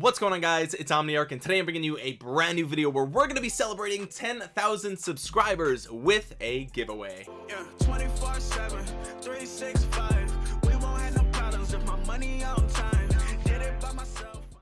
what's going on guys? It's omniarch and today i'm bringing you a brand new video where we're going to be celebrating 10,000 subscribers with a giveaway. Yeah,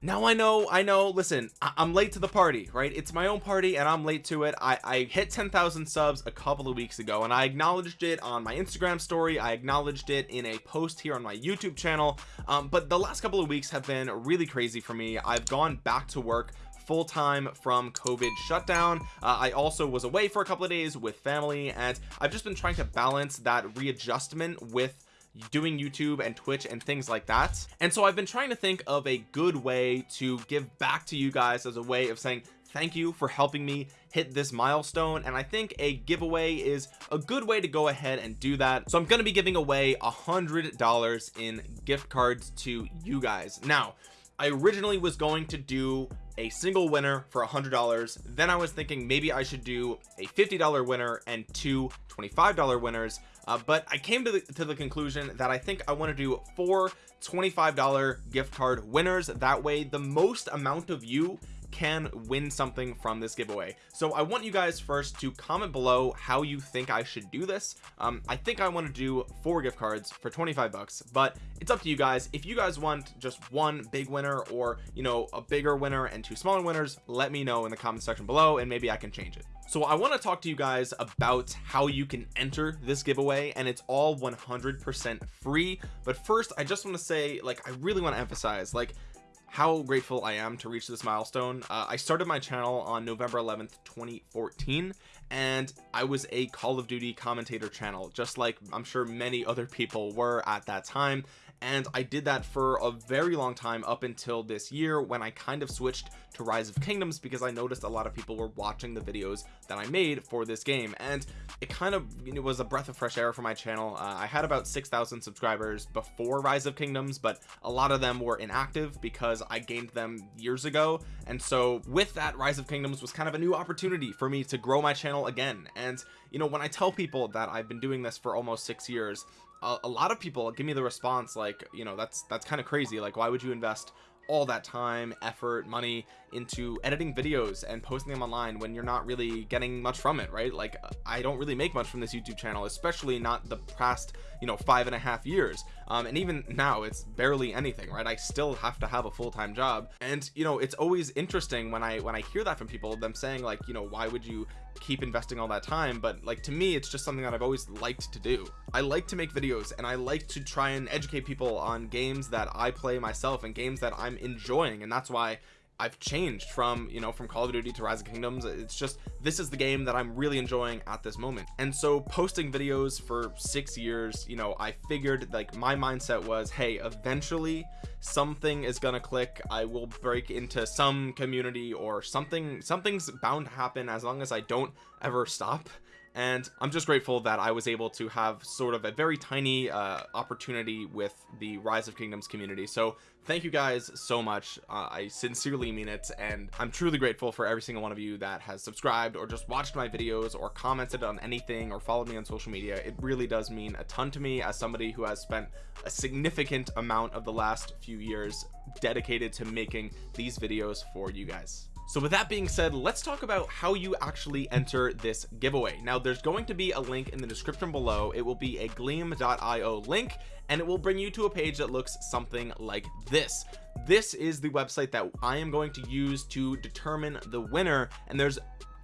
now I know I know listen I am late to the party right? It's my own party and I'm late to it. I, I hit 10,000 subs a couple of weeks ago and I acknowledged it on my Instagram story. I acknowledged it in a post here on my YouTube channel. Um, but the last couple of weeks have been really crazy for me. I've gone back to work full-time from COVID shutdown. Uh, I also was away for a couple of days with family and I've just been trying to balance that readjustment with doing YouTube and Twitch and things like that. And so I've been trying to think of a good way to give back to you guys as a way of saying thank you for helping me hit this milestone. And I think a giveaway is a good way to go ahead and do that. So I'm going to be giving away a hundred dollars in gift cards to you guys. Now I originally was going to do a single winner for a hundred dollars. Then I was thinking maybe I should do a $50 winner and two $25 winners uh, but I came to the, to the conclusion that I think I want to do four $25 gift card winners. That way the most amount of you can win something from this giveaway. So I want you guys first to comment below how you think I should do this. Um, I think I want to do four gift cards for 25 bucks but it's up to you guys. If you guys want just one big winner or you know a bigger winner and two smaller winners let me know in the comment section below and maybe I can change it so I want to talk to you guys about how you can enter this giveaway and it's all 100% free. But first I just want to say like I really want to emphasize like how grateful I am to reach this milestone. Uh, I started my channel on November 11th 2014 and I was a Call of Duty commentator channel just like I'm sure many other people were at that time and I did that for a very long time up until this year when I kind of switched to rise of kingdoms because I noticed a lot of people were watching the videos that I made for this game. And it kind of you know, was a breath of fresh air for my channel. Uh, I had about 6,000 subscribers before rise of kingdoms but a lot of them were inactive because I gained them years ago. And so with that rise of kingdoms was kind of a new opportunity for me to grow my channel again. And you know when I tell people that I've been doing this for almost six years a, a lot of people give me the response like you know that's that's kind of crazy. Like why would you invest all that time effort money into editing videos and posting them online when you're not really getting much from it right? Like I don't really make much from this YouTube channel especially not the past you know five and a half years. Um, and even now it's barely anything right? I still have to have a full-time job. And you know it's always interesting when I when I hear that from people them saying like you know why would you keep investing all that time but like to me it's just something that I've always liked to do. I like to make videos and I like to try and educate people on games that I play myself and games that I'm enjoying and that's why I've changed from you know from Call of Duty to Rise of Kingdoms. It's just this is the game that I'm really enjoying at this moment. And so posting videos for six years you know I figured like my mindset was hey eventually something is gonna click. I will break into some community or something something's bound to happen as long as I don't ever stop and I'm just grateful that I was able to have sort of a very tiny uh, opportunity with the rise of kingdoms community. So thank you guys so much. Uh, I sincerely mean it and I'm truly grateful for every single one of you that has subscribed or just watched my videos or commented on anything or followed me on social media. It really does mean a ton to me as somebody who has spent a significant amount of the last few years dedicated to making these videos for you guys so with that being said let's talk about how you actually enter this giveaway. Now there's going to be a link in the description below. It will be a gleam.io link and it will bring you to a page that looks something like this. This is the website that I am going to use to determine the winner and there's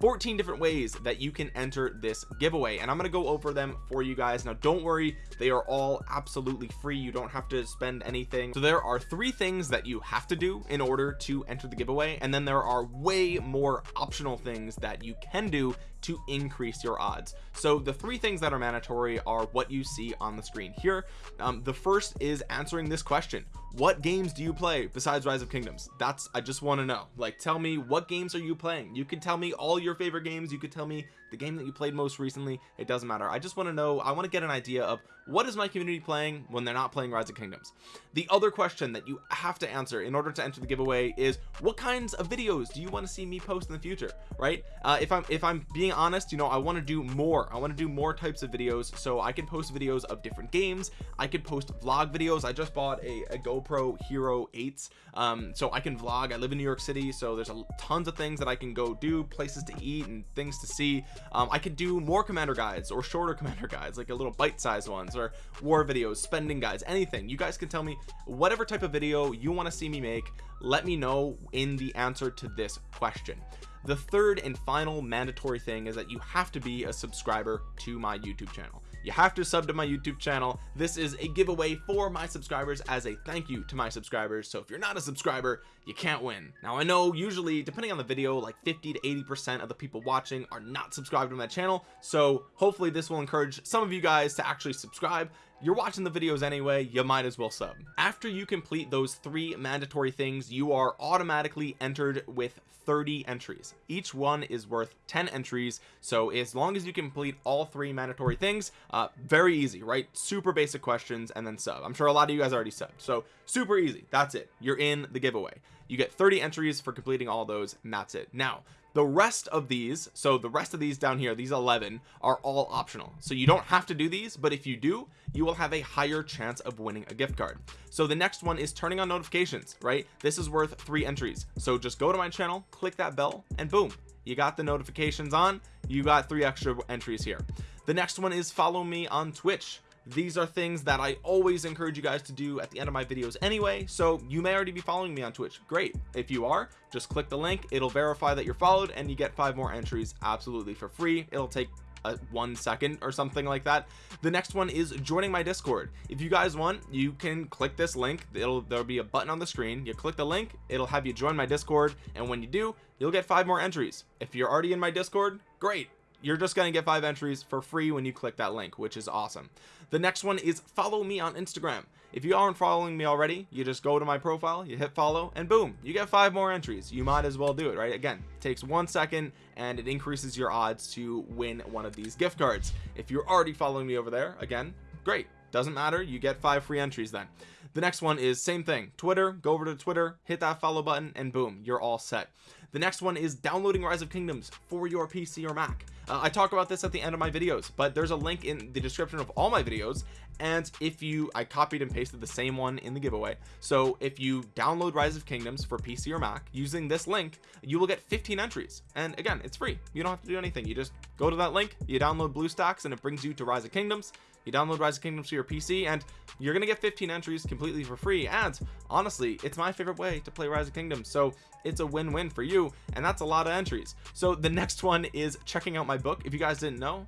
14 different ways that you can enter this giveaway and I'm going to go over them for you guys. Now don't worry they are all absolutely free. You don't have to spend anything. So there are three things that you have to do in order to enter the giveaway and then there are way more optional things that you can do to increase your odds. So the three things that are mandatory are what you see on the screen here. Um, the first is answering this question. What games do you play besides rise of kingdoms? That's i just want to know. Like tell me what games are you playing? You can tell me all your favorite games? You could tell me the game that you played most recently it doesn't matter. I just want to know I want to get an idea of what is my community playing when they're not playing rise of kingdoms. The other question that you have to answer in order to enter the giveaway is what kinds of videos do you want to see me post in the future right? Uh, if I'm if I'm being honest you know I want to do more. I want to do more types of videos so I can post videos of different games. I could post vlog videos. I just bought a, a GoPro Hero 8 um, so I can vlog. I live in New York City so there's a, tons of things that I can go do places to eat and things to see um, I could do more commander guides or shorter commander guides like a little bite-sized ones or war videos spending guides anything. You guys can tell me whatever type of video you want to see me make. Let me know in the answer to this question. The third and final mandatory thing is that you have to be a subscriber to my YouTube channel. You have to sub to my YouTube channel. This is a giveaway for my subscribers as a thank you to my subscribers. So if you're not a subscriber you can't win. Now I know usually depending on the video like 50 to 80 percent of the people watching are not subscribed to my channel. So hopefully this will encourage some of you guys to actually subscribe. You're watching the videos anyway you might as well sub. After you complete those three mandatory things you are automatically entered with 30 entries. Each one is worth 10 entries. So as long as you complete all three mandatory things uh very easy right? Super basic questions and then sub. I'm sure a lot of you guys already subbed. So super easy. That's it. You're in the giveaway you get 30 entries for completing all those and that's it. Now the rest of these so the rest of these down here these 11 are all optional. So you don't have to do these but if you do you will have a higher chance of winning a gift card. So the next one is turning on notifications right? This is worth three entries. So just go to my channel click that bell and boom you got the notifications on. You got three extra entries here. The next one is follow me on Twitch these are things that I always encourage you guys to do at the end of my videos anyway so you may already be following me on Twitch. Great. If you are just click the link. It'll verify that you're followed and you get five more entries absolutely for free. It'll take a one second or something like that. The next one is joining my discord. If you guys want you can click this link. It'll there'll be a button on the screen. You click the link it'll have you join my discord and when you do you'll get five more entries. If you're already in my discord great you're just going to get five entries for free when you click that link which is awesome. The next one is follow me on Instagram. If you aren't following me already you just go to my profile you hit follow and boom you get five more entries. You might as well do it right? Again it takes one second and it increases your odds to win one of these gift cards. If you're already following me over there again great. Doesn't matter you get five free entries then the next one is same thing. Twitter go over to Twitter hit that follow button and boom you're all set. The next one is downloading rise of kingdoms for your PC or Mac. Uh, I talk about this at the end of my videos but there's a link in the description of all my videos and if you I copied and pasted the same one in the giveaway. So if you download rise of kingdoms for PC or Mac using this link you will get 15 entries. And again it's free. You don't have to do anything. You just go to that link you download BlueStacks and it brings you to rise of kingdoms you download rise of kingdoms to your pc and you're gonna get 15 entries completely for free. And honestly it's my favorite way to play rise of kingdoms so it's a win-win for you and that's a lot of entries. So the next one is checking out my book. If you guys didn't know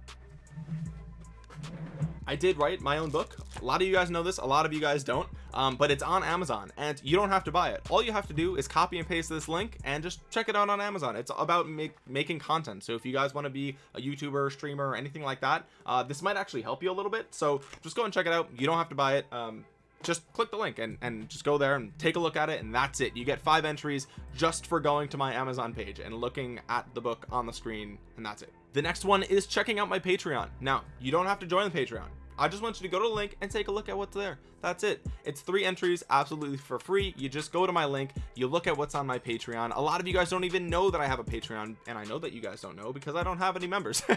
I did write my own book. A lot of you guys know this a lot of you guys don't um, but it's on Amazon and you don't have to buy it. All you have to do is copy and paste this link and just check it out on Amazon. It's about make, making content. So if you guys want to be a YouTuber streamer or anything like that uh, this might actually help you a little bit. So just go and check it out. You don't have to buy it. Um, just click the link and, and just go there and take a look at it and that's it. You get five entries just for going to my Amazon page and looking at the book on the screen and that's it the next one is checking out my Patreon. Now you don't have to join the Patreon I just want you to go to the link and take a look at what's there. That's it. It's three entries absolutely for free. You just go to my link you look at what's on my patreon. A lot of you guys don't even know that i have a patreon and i know that you guys don't know because i don't have any members.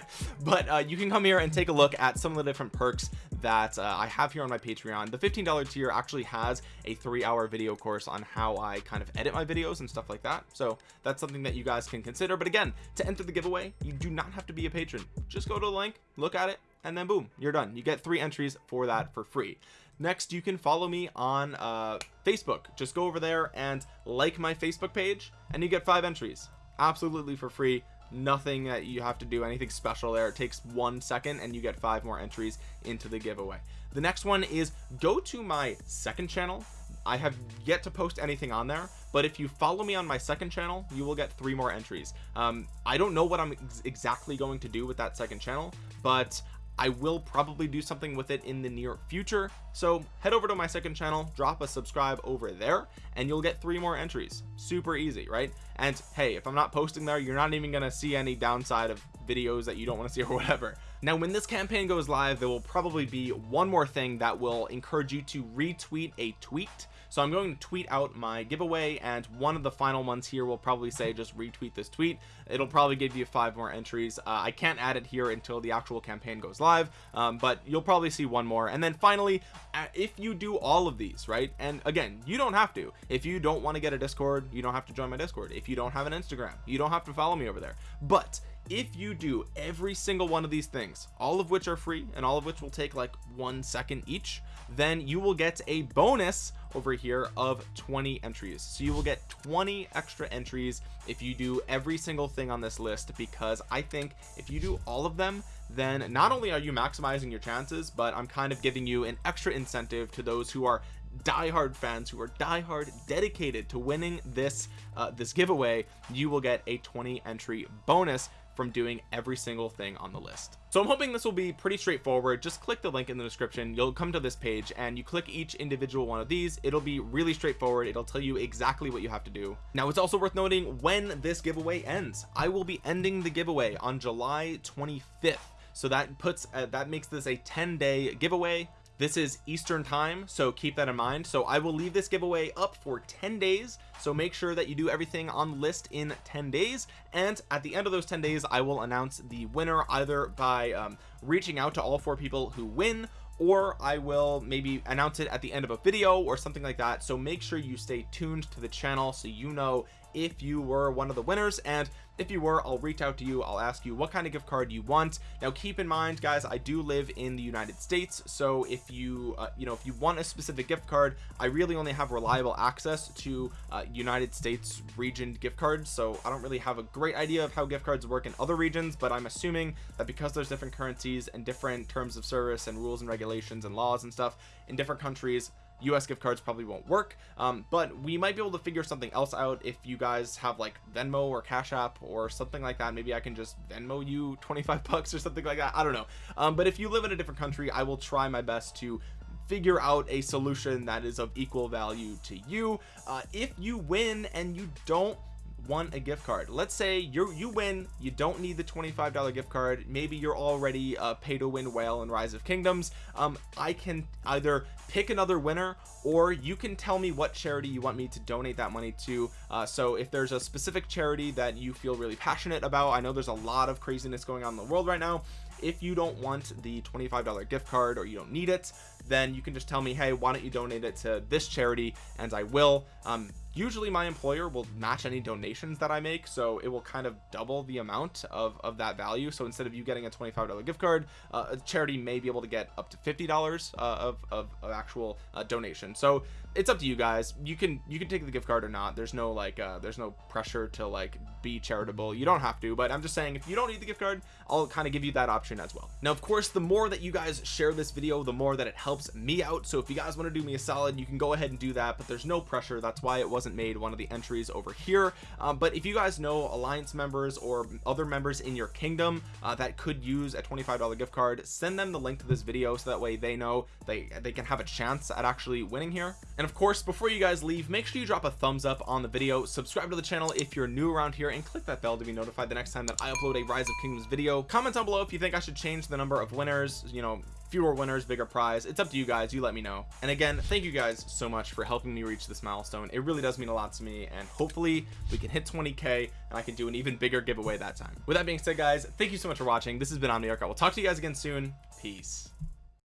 But uh, you can come here and take a look at some of the different perks that uh, i have here on my patreon. The 15 dollar tier actually has a three hour video course on how i kind of edit my videos and stuff like that. So that's something that you guys can consider. But again to enter the giveaway you do not have to be a patron. Just go to the link look at it and then boom you're done. You get three entries for that for free. Next you can follow me on uh facebook. Just go over there and like my facebook page and you get five entries. Absolutely for free. Nothing that you have to do anything special there. It takes one second and you get five more entries into the giveaway. The next one is go to my second channel. I have yet to post anything on there but if you follow me on my second channel you will get three more entries. Um, I don't know what I'm ex exactly going to do with that second channel but I will probably do something with it in the near future. So head over to my second channel drop a subscribe over there and you'll get three more entries. Super easy right? And hey if I'm not posting there you're not even gonna see any downside of videos that you don't want to see or whatever now when this campaign goes live there will probably be one more thing that will encourage you to retweet a tweet. So I'm going to tweet out my giveaway and one of the final ones here will probably say just retweet this tweet. It'll probably give you five more entries. Uh, I can't add it here until the actual campaign goes live um, but you'll probably see one more. And then finally uh, if you do all of these right and again you don't have to. If you don't want to get a discord you don't have to join my discord. If you don't have an instagram you don't have to follow me over there. But if you do every single one of these things all of which are free and all of which will take like one second each then you will get a bonus over here of 20 entries. So you will get 20 extra entries if you do every single thing on this list because I think if you do all of them then not only are you maximizing your chances but I'm kind of giving you an extra incentive to those who are diehard fans who are diehard dedicated to winning this uh, this giveaway. You will get a 20 entry bonus from doing every single thing on the list. So I'm hoping this will be pretty straightforward. Just click the link in the description. You'll come to this page and you click each individual one of these. It'll be really straightforward. It'll tell you exactly what you have to do. Now it's also worth noting when this giveaway ends. I will be ending the giveaway on July 25th so that puts uh, that makes this a 10 day giveaway this is Eastern time so keep that in mind. So I will leave this giveaway up for 10 days. So make sure that you do everything on the list in 10 days. And at the end of those 10 days I will announce the winner either by um, reaching out to all four people who win or I will maybe announce it at the end of a video or something like that. So make sure you stay tuned to the channel so you know if you were one of the winners and if you were I'll reach out to you. I'll ask you what kind of gift card you want. Now keep in mind guys I do live in the United States so if you uh, you know if you want a specific gift card I really only have reliable access to uh, United States region gift cards so I don't really have a great idea of how gift cards work in other regions but I'm assuming that because there's different currencies and different terms of service and rules and regulations and laws and stuff in different countries US gift cards probably won't work um, but we might be able to figure something else out if you guys have like Venmo or Cash App or something like that. Maybe I can just Venmo you 25 bucks or something like that. I don't know. Um, but if you live in a different country I will try my best to figure out a solution that is of equal value to you. Uh, if you win and you don't want a gift card. Let's say you you win you don't need the $25 gift card. Maybe you're already a pay to win whale in rise of kingdoms. Um i can either pick another winner or you can tell me what charity you want me to donate that money to. Uh, so if there's a specific charity that you feel really passionate about i know there's a lot of craziness going on in the world right now. If you don't want the $25 gift card or you don't need it then you can just tell me hey why don't you donate it to this charity? And I will. Um, usually my employer will match any donations that I make so it will kind of double the amount of, of that value. So instead of you getting a $25 gift card uh, a charity may be able to get up to $50 uh, of, of, of, actual uh, donation. So it's up to you guys. You can you can take the gift card or not. There's no like uh there's no pressure to like be charitable. You don't have to but i'm just saying if you don't need the gift card i'll kind of give you that option as well. Now of course the more that you guys share this video the more that it helps me out. So if you guys want to do me a solid you can go ahead and do that but there's no pressure. That's why it wasn't made one of the entries over here. Um, but if you guys know alliance members or other members in your kingdom uh, that could use a $25 gift card send them the link to this video so that way they know they they can have a chance at actually winning here. And of course before you guys leave make sure you drop a thumbs up on the video subscribe to the channel if you're new around here and click that bell to be notified the next time that I upload a rise of kingdoms video. Comment down below if you think I should change the number of winners you know fewer winners bigger prize. It's up to you guys. You let me know. And again thank you guys so much for helping me reach this milestone. It really does mean a lot to me and hopefully we can hit 20k and I can do an even bigger giveaway that time. With that being said guys thank you so much for watching. This has been Omniarch. I will talk to you guys again soon. Peace